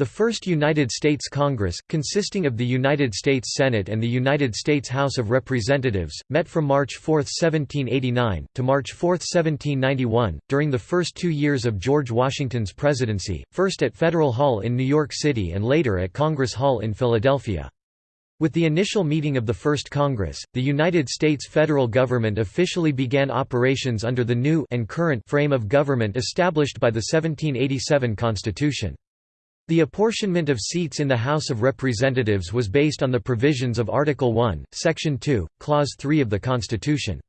The first United States Congress, consisting of the United States Senate and the United States House of Representatives, met from March 4, 1789, to March 4, 1791, during the first two years of George Washington's presidency, first at Federal Hall in New York City and later at Congress Hall in Philadelphia. With the initial meeting of the First Congress, the United States federal government officially began operations under the new and current frame of government established by the 1787 Constitution. The apportionment of seats in the House of Representatives was based on the provisions of Article 1, Section 2, Clause 3 of the Constitution.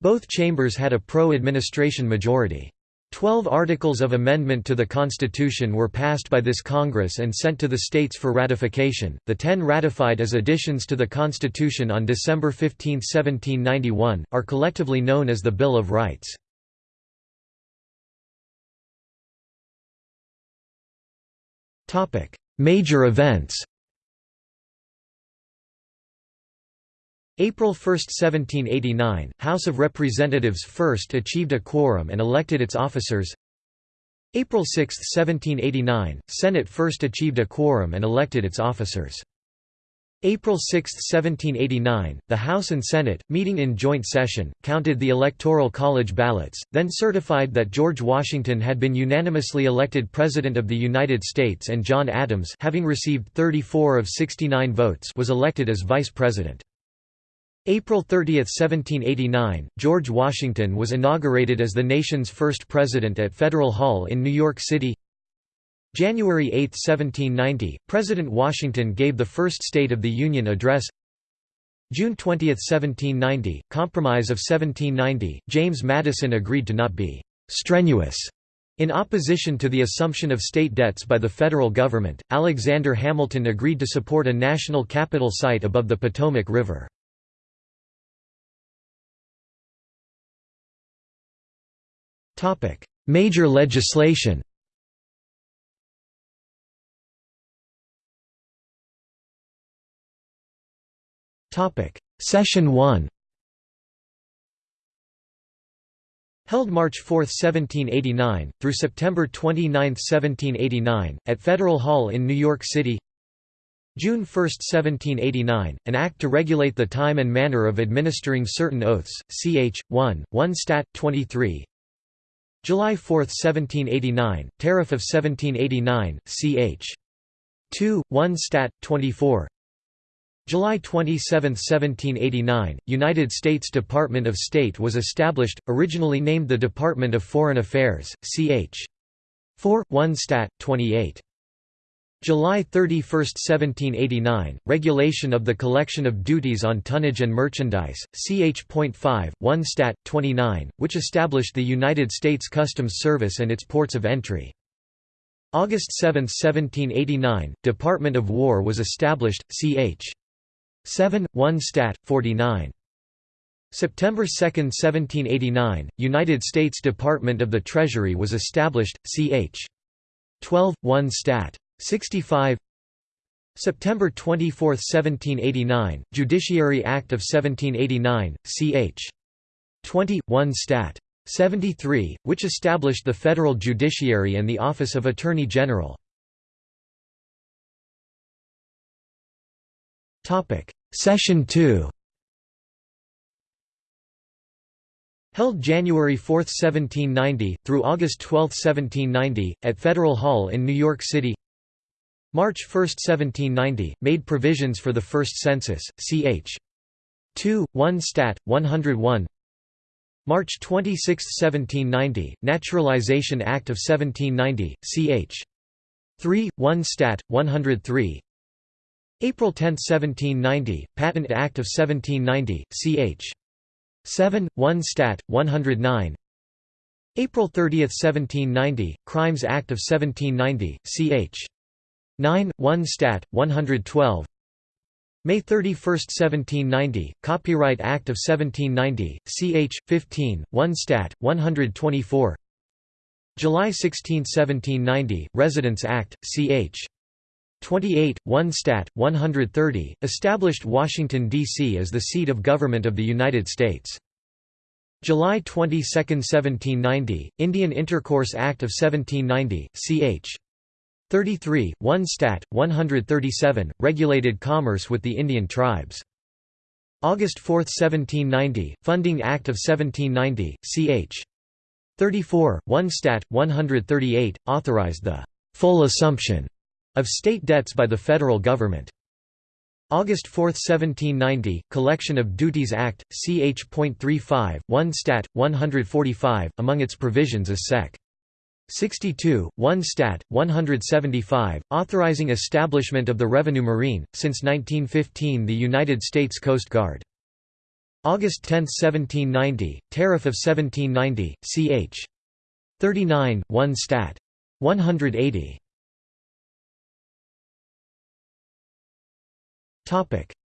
Both chambers had a pro-administration majority. Twelve articles of amendment to the Constitution were passed by this Congress and sent to the states for ratification, the ten ratified as additions to the Constitution on December 15, 1791, are collectively known as the Bill of Rights. Major events April 1, 1789, House of Representatives first achieved a quorum and elected its officers. April 6, 1789, Senate first achieved a quorum and elected its officers April 6, 1789, the House and Senate, meeting in joint session, counted the Electoral College ballots, then certified that George Washington had been unanimously elected President of the United States and John Adams having received 34 of 69 votes was elected as Vice President. April 30, 1789, George Washington was inaugurated as the nation's first president at Federal Hall in New York City January 8, 1790, President Washington gave the first State of the Union address. June 20, 1790, Compromise of 1790, James Madison agreed to not be «strenuous» in opposition to the assumption of state debts by the federal government, Alexander Hamilton agreed to support a national capital site above the Potomac River. Major legislation Session 1 Held March 4, 1789, through September 29, 1789, at Federal Hall in New York City June 1, 1789, an act to regulate the time and manner of administering certain oaths, ch. 1, 1 Stat. 23 July 4, 1789, Tariff of 1789, ch. 2, 1 Stat. 24 July 27, 1789, United States Department of State was established, originally named the Department of Foreign Affairs, ch. 4, 1 Stat. 28. July 31, 1789, Regulation of the Collection of Duties on Tonnage and Merchandise, ch.5, 1 Stat. 29, which established the United States Customs Service and its ports of entry. August 7, 1789, Department of War was established, ch. 7, 1 Stat. 49. September 2, 1789, United States Department of the Treasury was established, ch. 12, 1 Stat. 65 September 24, 1789, Judiciary Act of 1789, ch. 20, 1 Stat. 73, which established the federal judiciary and the Office of Attorney General. Session 2 Held January 4, 1790, through August 12, 1790, at Federal Hall in New York City March 1, 1790, made provisions for the first census, ch. 2, 1 Stat. 101 March 26, 1790, Naturalization Act of 1790, ch. 3, 1 Stat. 103 April 10, 1790, Patent Act of 1790, ch. 7, 1 Stat. 109 April 30, 1790, Crimes Act of 1790, ch. 9, 1 Stat. 112 May 31, 1790, Copyright Act of 1790, ch. 15, 1 Stat. 124 July 16, 1790, Residence Act, ch. 28, 1 Stat. 130, established Washington, D.C. as the seat of government of the United States. July 22, 1790, Indian Intercourse Act of 1790, ch. 33, 1 Stat. 137, regulated commerce with the Indian tribes. August 4, 1790, Funding Act of 1790, ch. 34, 1 Stat. 138, authorized the full assumption of state debts by the federal government. August 4, 1790, Collection of Duties Act, ch.35, 1 Stat. 145, among its provisions is Sec. 62, 1 Stat. 175, authorizing establishment of the Revenue Marine, since 1915 the United States Coast Guard. August 10, 1790, Tariff of 1790, ch. 39, 1 Stat. 180.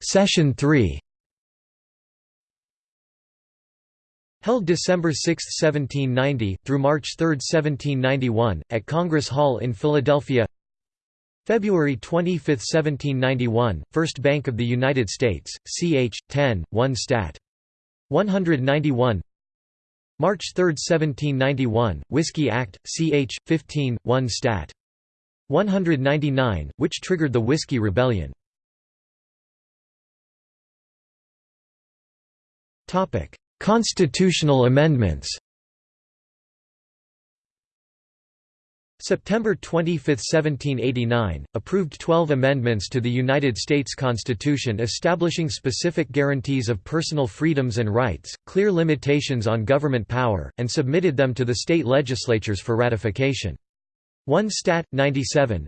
Session 3 Held December 6, 1790, through March 3, 1791, at Congress Hall in Philadelphia February 25, 1791, First Bank of the United States, ch. 10, 1 Stat. 191 March 3, 1791, Whiskey Act, ch. 15, 1 Stat. 199, which triggered the Whiskey Rebellion. Constitutional amendments September 25, 1789, approved 12 amendments to the United States Constitution establishing specific guarantees of personal freedoms and rights, clear limitations on government power, and submitted them to the state legislatures for ratification. 1 Stat. 97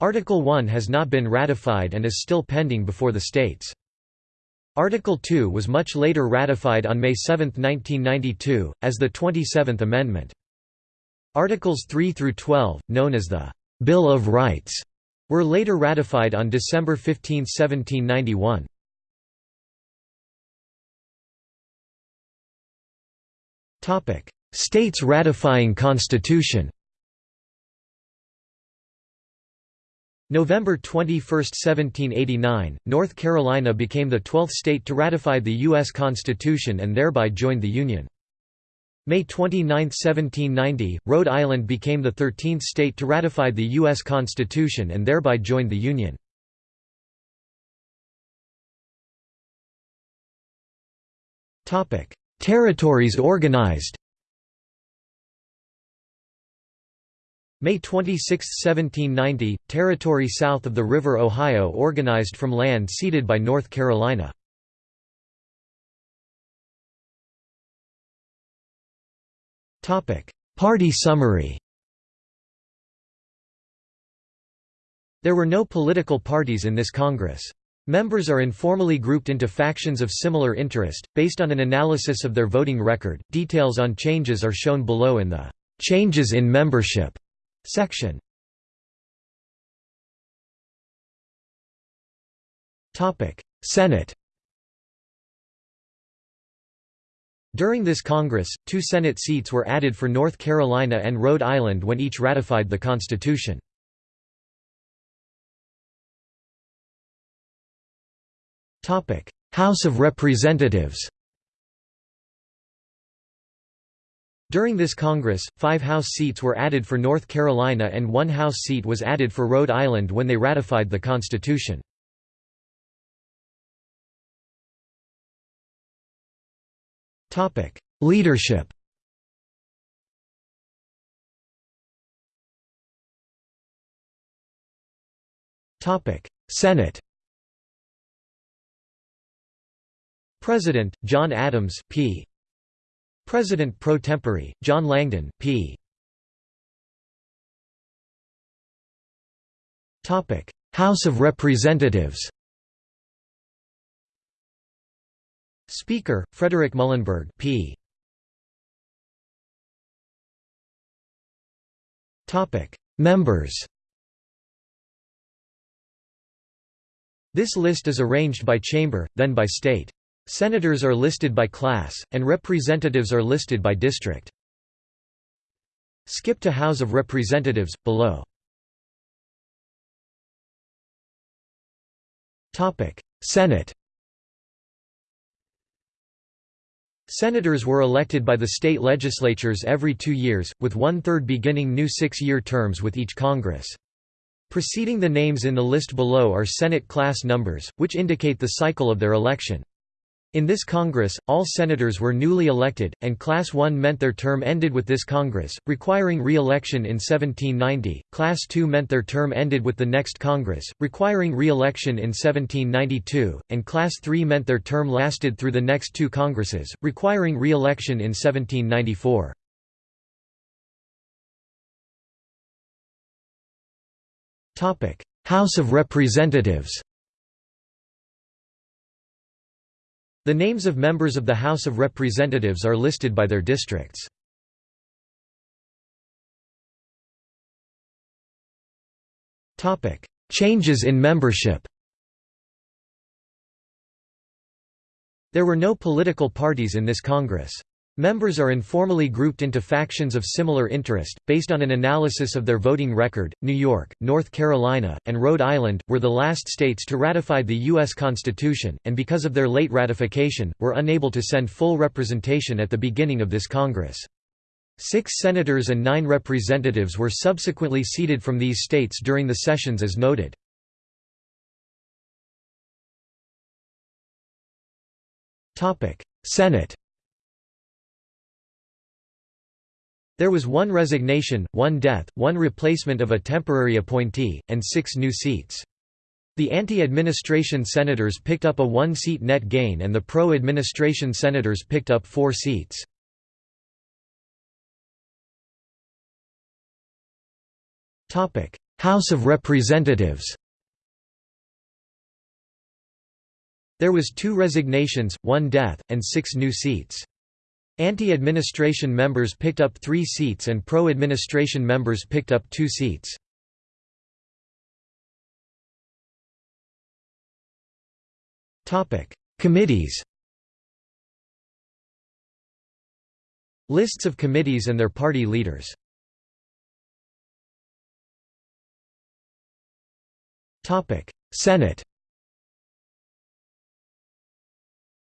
Article 1 has not been ratified and is still pending before the states. Article 2 was much later ratified on May 7, 1992, as the 27th Amendment. Articles 3 through 12, known as the Bill of Rights, were later ratified on December 15, 1791. States ratifying Constitution November 21, 1789, North Carolina became the 12th state to ratify the U.S. Constitution and thereby joined the Union. May 29, 1790, Rhode Island became the 13th state to ratify the U.S. Constitution and thereby joined the Union. Territories organized May 26, 1790, territory south of the River Ohio organized from land ceded by North Carolina. Party summary There were no political parties in this Congress. Members are informally grouped into factions of similar interest, based on an analysis of their voting record. Details on changes are shown below in the Changes in Membership Section. Senate. During this Congress, two Senate seats were added for North Carolina and Rhode Island when each ratified the Constitution. House of Representatives During this Congress, five House seats were added for North Carolina and one House seat was added for Rhode Island when they ratified the Constitution. Leadership Senate President, John Adams P. President pro tempore, John Langdon, P. House of Representatives Speaker, Frederick Muhlenberg P. Members This list is arranged by chamber, then by state. Senators are listed by class, and representatives are listed by district. Skip to House of Representatives, below. Senate Senators were elected by the state legislatures every two years, with one-third beginning new six-year terms with each Congress. Preceding the names in the list below are Senate class numbers, which indicate the cycle of their election. In this Congress, all senators were newly elected, and Class 1 meant their term ended with this Congress, requiring re-election in 1790, Class 2 meant their term ended with the next Congress, requiring re-election in 1792, and Class 3 meant their term lasted through the next two Congresses, requiring re-election in 1794. House of Representatives The names of members of the House of Representatives are listed by their districts. Changes in membership There were no political parties in this Congress. Members are informally grouped into factions of similar interest, based on an analysis of their voting record. New York, North Carolina, and Rhode Island, were the last states to ratify the U.S. Constitution, and because of their late ratification, were unable to send full representation at the beginning of this Congress. Six senators and nine representatives were subsequently seated from these states during the sessions as noted. Senate There was one resignation, one death, one replacement of a temporary appointee, and six new seats. The anti-administration senators picked up a one-seat net gain and the pro-administration senators picked up four seats. House of Representatives There was two resignations, one death, and six new seats. Anti-administration members picked up three seats and pro-administration members picked up two seats. Committees Lists of committees and their party leaders Senate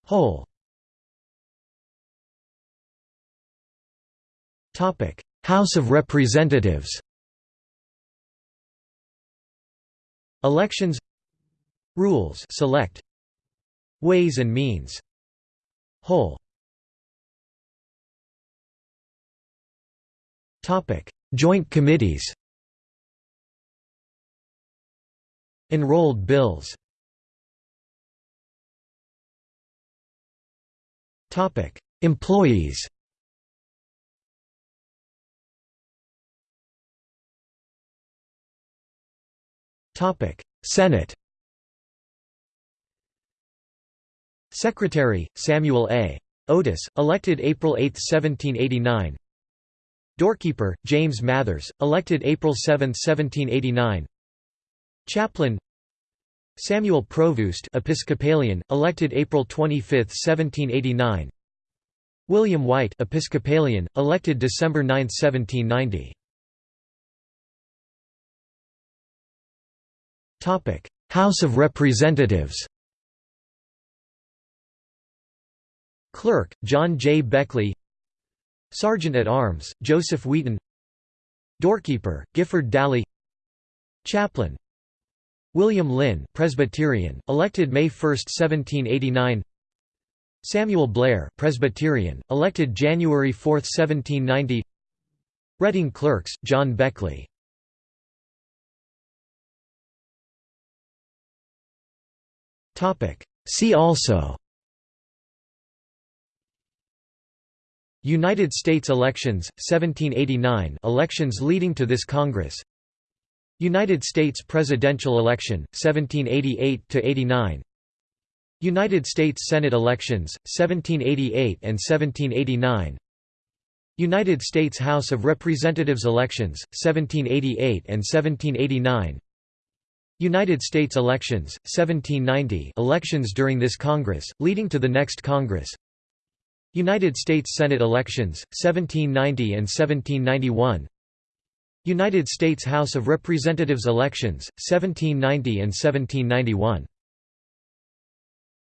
Whole House of Representatives Elections Rules select Ways and Means Whole Topic. Joint Committees Enrolled bills Topic. Employees Topic: Senate. Secretary Samuel A. Otis, elected April 8, 1789. Doorkeeper James Mathers, elected April 7, 1789. Chaplain Samuel Provoost, Episcopalian, elected April 25, 1789. William White Episcopalian, elected December 9, 1790. House of Representatives Clerk, John J. Beckley Sergeant at Arms, Joseph Wheaton Doorkeeper, Gifford Dalley Chaplain William Linn Presbyterian, elected May 1, 1789 Samuel Blair Presbyterian, elected January 4, 1790 Reading Clerks, John Beckley See also. United States elections, 1789 elections leading to this Congress. United States presidential election, 1788–89 United States Senate elections, 1788 and 1789 United States House of Representatives elections, 1788 and 1789 United States elections, 1790 elections during this Congress, leading to the next Congress. United States Senate elections, 1790 and 1791 United States House of Representatives elections, 1790 and 1791